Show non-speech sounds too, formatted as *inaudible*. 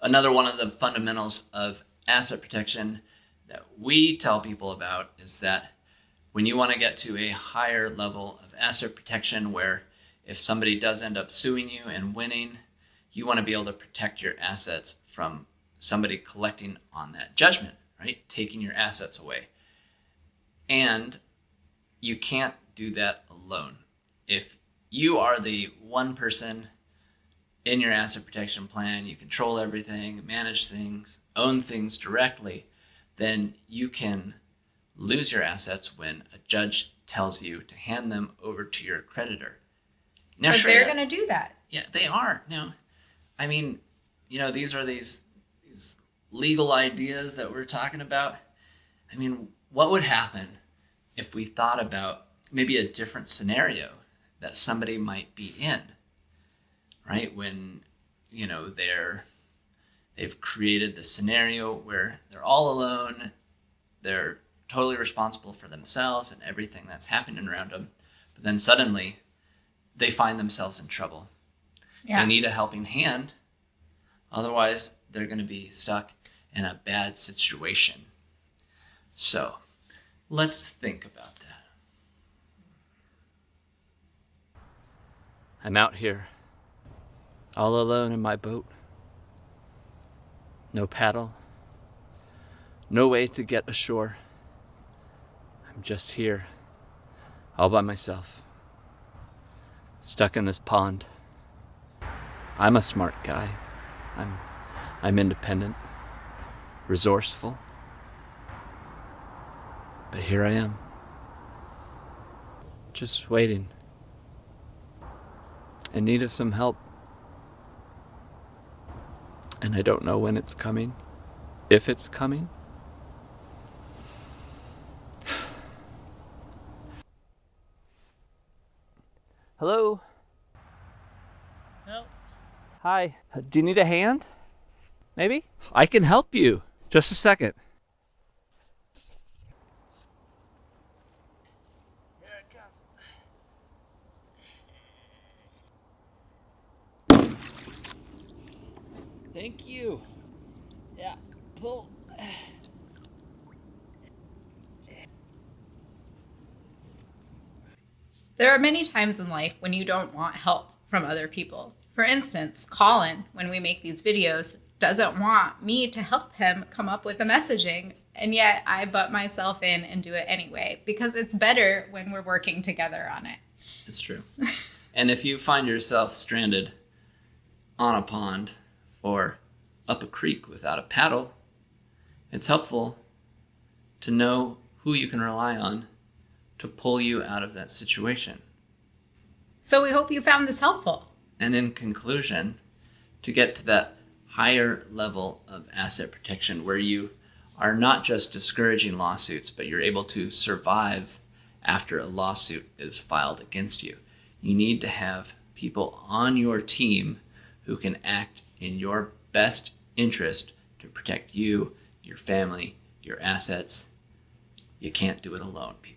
Another one of the fundamentals of asset protection that we tell people about is that when you want to get to a higher level of asset protection where if somebody does end up suing you and winning, you want to be able to protect your assets from somebody collecting on that judgment, right? Taking your assets away. And you can't do that alone. If you are the one person in your asset protection plan, you control everything, manage things, own things directly, then you can lose your assets when a judge tells you to hand them over to your creditor. Now, but they're going to do that. Yeah, they are. Now, I mean, you know, these are these these legal ideas that we're talking about. I mean, what would happen if we thought about maybe a different scenario that somebody might be in, right? When, you know, they're they've created the scenario where they're all alone, they're totally responsible for themselves and everything that's happening around them. But then suddenly they find themselves in trouble. Yeah. They need a helping hand. Otherwise, they're going to be stuck in a bad situation. So let's think about that. I'm out here, all alone in my boat. No paddle, no way to get ashore. I'm just here, all by myself, stuck in this pond. I'm a smart guy. I'm, I'm independent, resourceful. But here I am, just waiting, in need of some help. And I don't know when it's coming, if it's coming. *sighs* Hello? Help. Hi. Do you need a hand? Maybe? I can help you. Just a second. Thank you. Yeah, pull. There are many times in life when you don't want help from other people. For instance, Colin, when we make these videos, doesn't want me to help him come up with the messaging, and yet I butt myself in and do it anyway because it's better when we're working together on it. It's true. and if you find yourself stranded on a pond or up a creek without a paddle, it's helpful to know who you can rely on to pull you out of that situation. So we hope you found this helpful. And in conclusion, to get to that higher level of asset protection where you are not just discouraging lawsuits, but you're able to survive after a lawsuit is filed against you. You need to have people on your team who can act in your best interest to protect you, your family, your assets. You can't do it alone, people.